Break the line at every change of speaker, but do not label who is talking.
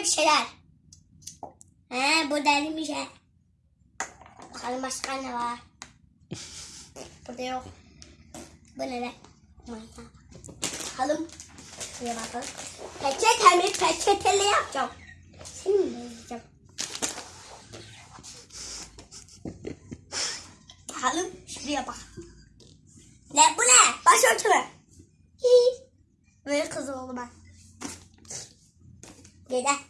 bir şeyler. He bu deliymiş şey. he. Bakalım başka ne var. Burada yok. Bu ne lan? Bakalım. Şuraya bakalım. Peçete mi? Peçeteli yapacağım. Seni mi boyayacağım? Bakalım. Şuraya bak. Ne bu ne? Başörtü mü? Böyle kız oldu ben. Gel.